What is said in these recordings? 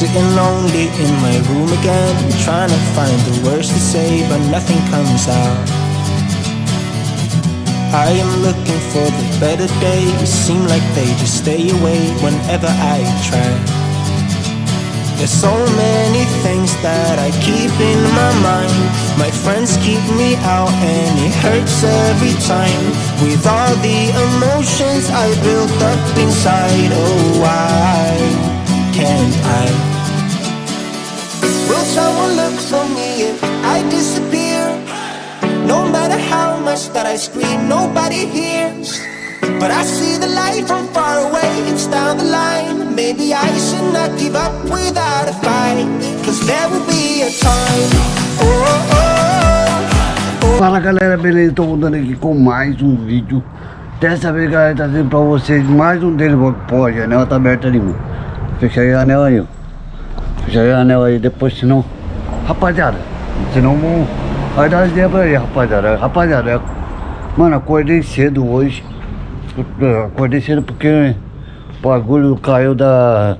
Sitting lonely in my room again Trying to find the words to say but nothing comes out. I am looking for the better days. Seem like they just stay away whenever I try. There's so many things that I keep in my mind. My friends keep me out and it hurts every time. With all the emotions I built up inside Oh why can't I? Will someone look for me if I disappear? No matter how much that I scream, nobody hears But I see the light from far away, it's down the line Maybe I should not give up without a fight Cause there will be a time oh, oh, oh. Fala galera, beleza? Estou voltando aqui com mais um vídeo Dessa vez galera, trazendo pra vocês mais um deles Pô, a janela tá aberta ali, mano Fecha aí a anel aí, ó Fecha aí a anel aí, depois senão Rapaziada, senão Vai dar as pra aí, rapaziada Rapaziada, mano, acordei cedo hoje Acordei cedo porque o bagulho caiu da,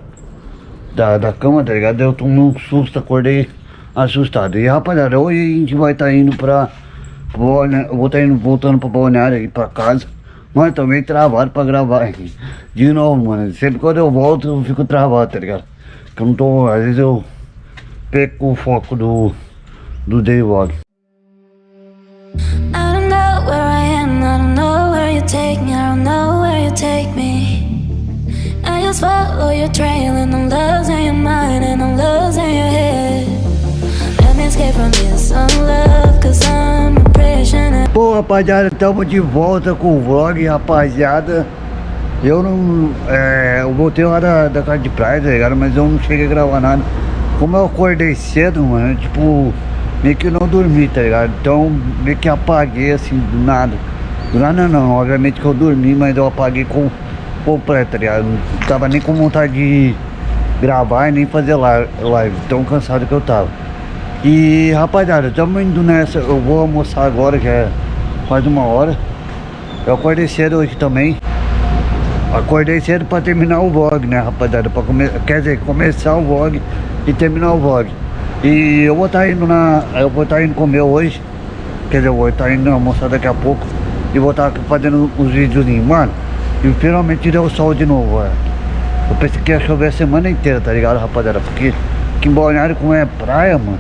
da, da cama, tá ligado? Eu tomei um susto, acordei assustado. E rapaziada, hoje a gente vai estar tá indo pra. Vou estar tá indo voltando pra balneário aí pra casa. Mas também travado pra gravar. De novo, mano. Sempre quando eu volto eu fico travado, tá ligado? Porque eu não tô. Às vezes eu perco o foco do, do day vlog. take me, I don't know where you take me I just follow your trail and I'm losing your mind and I'm losing your head Let me escape from this love cause I'm a prisoner Pô rapaziada, estamos de volta com o vlog, rapaziada Eu não... É, eu voltei lá da, da casa de praia, tá ligado? Mas eu não cheguei a gravar nada Como eu acordei cedo, mano, tipo... Meio que não dormi, tá ligado? Então meio que apaguei assim, do nada não, não, não, obviamente que eu dormi, mas eu apaguei com completo, tá ligado? Não tava nem com vontade de gravar e nem fazer live, tão cansado que eu tava. E rapaziada, estamos indo nessa, eu vou almoçar agora, que é quase uma hora. Eu acordei cedo hoje também. Acordei cedo pra terminar o vlog, né, rapaziada? Pra come... Quer dizer, começar o vlog e terminar o vlog. E eu vou estar tá indo na. Eu vou estar tá indo comer hoje. Quer dizer, eu vou estar tá indo almoçar daqui a pouco e vou estar fazendo os videozinhos, mano. E finalmente deu sol de novo, é. Eu pensei que ia chover a semana inteira, tá ligado, rapaziada? Porque aqui em Balneário, como é praia, mano,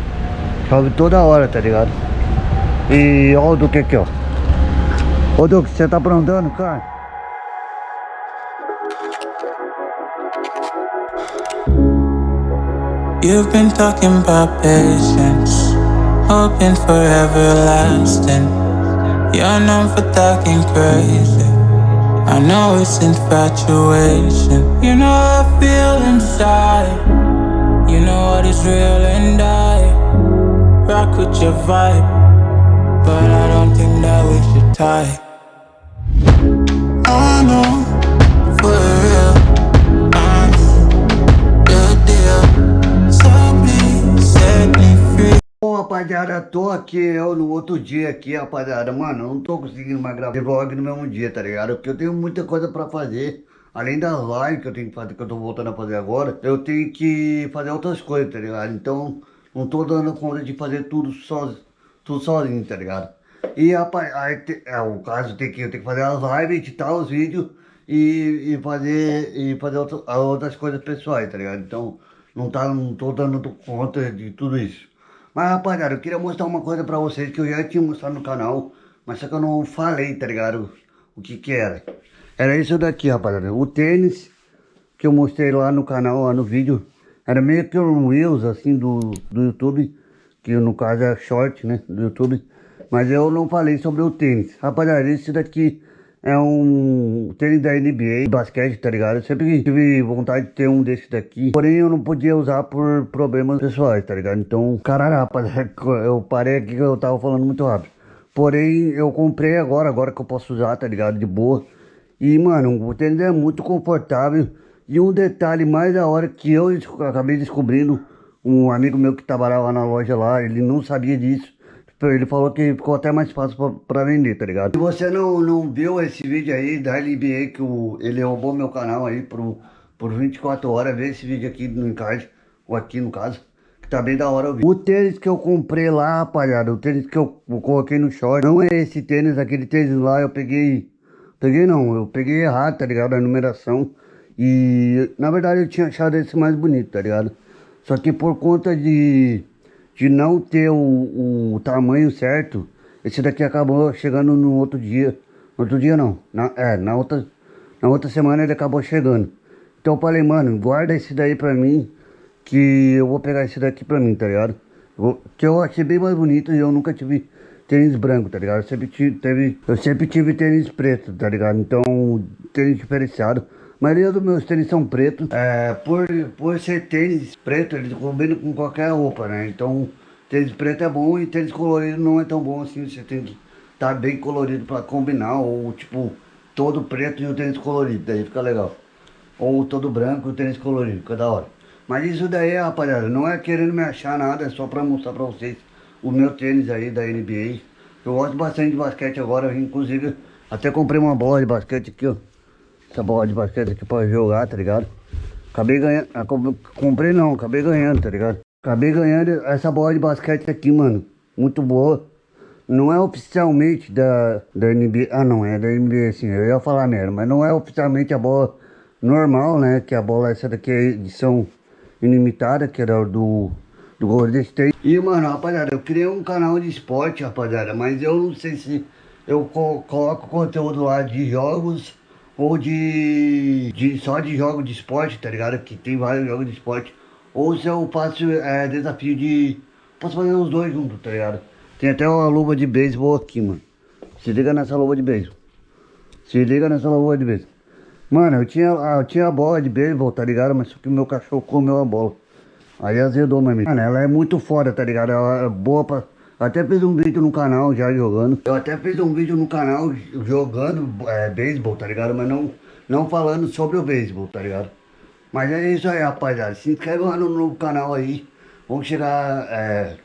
chove toda hora, tá ligado? E olha o Duque aqui, ó. Ô Duque, você tá aprontando, cara? You've been talking about patience, hoping for everlasting. You're known for talking crazy. I know it's infatuation. You know I feel inside. You know what is real and I Rock with your vibe But I don't think that we should tie. I know rapaziada, tô aqui eu no outro dia aqui, rapaziada. Mano, não tô conseguindo mais gravar vlog no mesmo dia, tá ligado? Porque eu tenho muita coisa pra fazer. Além das lives que eu tenho que fazer, que eu tô voltando a fazer agora, eu tenho que fazer outras coisas, tá ligado? Então, não tô dando conta de fazer tudo, so, tudo sozinho, tá ligado? E rapaz, aí, é, o caso tem que, eu tenho que fazer as lives, editar os vídeos e, e fazer, e fazer outras, outras coisas pessoais, tá ligado? Então, não, tá, não tô dando conta de tudo isso. Mas rapaziada, eu queria mostrar uma coisa pra vocês que eu já tinha mostrado no canal, mas só que eu não falei, tá ligado? O que que era. Era isso daqui, rapaziada. O tênis que eu mostrei lá no canal, lá no vídeo, era meio que um Reels, assim, do, do YouTube, que no caso é short, né, do YouTube. Mas eu não falei sobre o tênis. Rapaziada, esse daqui é um tênis da NBA, basquete, tá ligado? Eu sempre tive vontade de ter um desse daqui, porém eu não podia usar por problemas pessoais, tá ligado? Então, caralho, rapaz, eu parei aqui que eu tava falando muito rápido. Porém, eu comprei agora, agora que eu posso usar, tá ligado? De boa. E, mano, o tênis é muito confortável. E um detalhe mais da hora que eu acabei descobrindo, um amigo meu que trabalhava na loja lá, ele não sabia disso. Ele falou que ficou até mais fácil pra, vender, tá ligado? Se você não, não viu esse vídeo aí da LBA, que o, ele roubou meu canal aí por, por 24 horas, vê esse vídeo aqui no encarte. ou aqui no caso, que tá bem da hora o vídeo. O tênis que eu comprei lá, rapaziada, o tênis que eu, eu coloquei no short, não é esse tênis, aquele tênis lá eu peguei, peguei não, eu peguei errado, tá ligado, a numeração. E na verdade eu tinha achado esse mais bonito, tá ligado? Só que por conta de, de não ter o, o tamanho certo, esse daqui acabou chegando no outro dia. No outro dia não, na, é, na outra, na outra semana ele acabou chegando. Então eu falei, mano, guarda esse daí pra mim, que eu vou pegar esse daqui pra mim, tá ligado? Que eu achei bem mais bonito e eu nunca tive tênis branco, tá ligado? Eu sempre tive, teve, eu sempre tive tênis preto, tá ligado? Então, tênis diferenciado. Maioria dos meus tênis são pretos. É, por, por ser tênis preto, eles combinam com qualquer roupa, né? Então, tênis preto é bom e tênis colorido não é tão bom assim. Você tem que estar tá bem colorido pra combinar. Ou, tipo, todo preto e o tênis colorido. Daí fica legal. Ou todo branco e o tênis colorido. Fica da hora. Mas isso daí, rapaziada, não é querendo me achar nada. É só pra mostrar pra vocês o meu tênis aí da NBA. Eu gosto bastante de basquete agora. Inclusive, até comprei uma bola de basquete aqui, ó essa bola de basquete aqui pra jogar, tá ligado? Acabei ganhando, ah, comprei não, acabei ganhando, tá ligado? Acabei ganhando essa bola de basquete aqui, mano, muito boa. Não é oficialmente da, da NBA, ah não, é da NBA sim, eu ia falar merda, mas não é oficialmente a bola normal, né? Que a bola essa daqui é edição ilimitada, que era do, do Golden State. E, mano, rapaziada, eu criei um canal de esporte, rapaziada, mas eu não sei se eu coloco conteúdo lá de jogos ou de, de só de jogo de esporte, tá ligado? Que tem vários jogos de esporte. Ou se eu faço é, desafio de. Posso fazer os dois juntos, tá ligado? Tem até uma luva de beisebol aqui, mano. Se liga nessa luva de beisebol. Se liga nessa luva de beisebol. Mano, eu tinha, eu tinha a bola de beisebol, tá ligado? Mas só que meu cachorro comeu a bola. Aí azedou, meu amigo. Mano, ela é muito foda, tá ligado? Ela é boa pra até fiz um vídeo no canal já jogando. Eu até fiz um vídeo no canal jogando é, beisebol, tá ligado? Mas não, não falando sobre o beisebol, tá ligado? Mas é isso aí, rapaziada. Se inscreve lá no novo canal aí. Vamos chegar... É...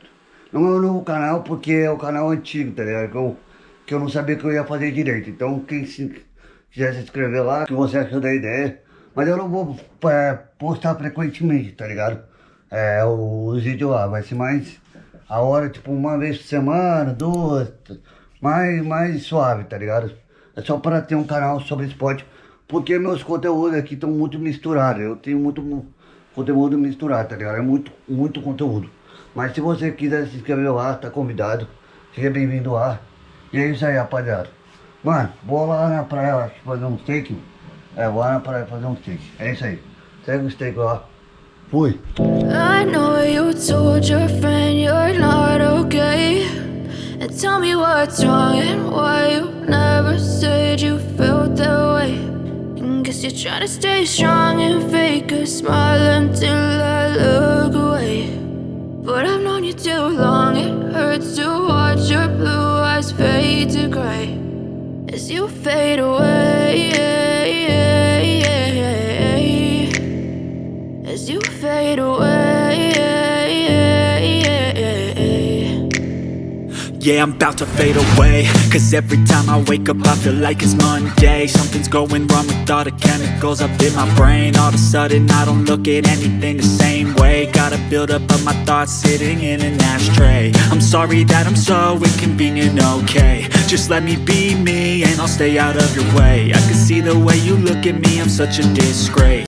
Não é novo canal porque é o canal antigo, tá ligado? Que eu, que eu não sabia que eu ia fazer direito. Então quem se, quiser se inscrever lá, que você achou da ideia. Mas eu não vou é, postar frequentemente, tá ligado? É, os vídeos lá, vai ser mais a hora, tipo, uma vez por semana, duas, mais, mais suave, tá ligado? É só para ter um canal sobre esporte, porque meus conteúdos aqui estão muito misturados. Eu tenho muito conteúdo misturado, tá ligado? É muito, muito conteúdo. Mas se você quiser se inscrever lá, tá convidado. Seja bem-vindo lá. E é isso aí, rapaziada. Mano, vou lá na praia fazer um steak. É, vou lá na praia fazer um steak. É isso aí. Segue o steak lá. Fui. I know you told your friend you're not okay. And tell me what's wrong and why you never said you felt that way. And guess you're trying to stay strong and fake a smile until I look away. But I've known you too long, it hurts to watch your blue eyes fade to gray As you fade away You fade away Yeah, I'm about to fade away. Cause every time I wake up I feel like it's Monday. Something's going wrong with all the chemicals up in my brain. All of a sudden I don't look at anything the same way. Gotta build up of my thoughts sitting in an ashtray. I'm sorry that I'm so inconvenient, okay. Just let me be me and I'll stay out of your way. I can see the way you look at me, I'm such a disgrace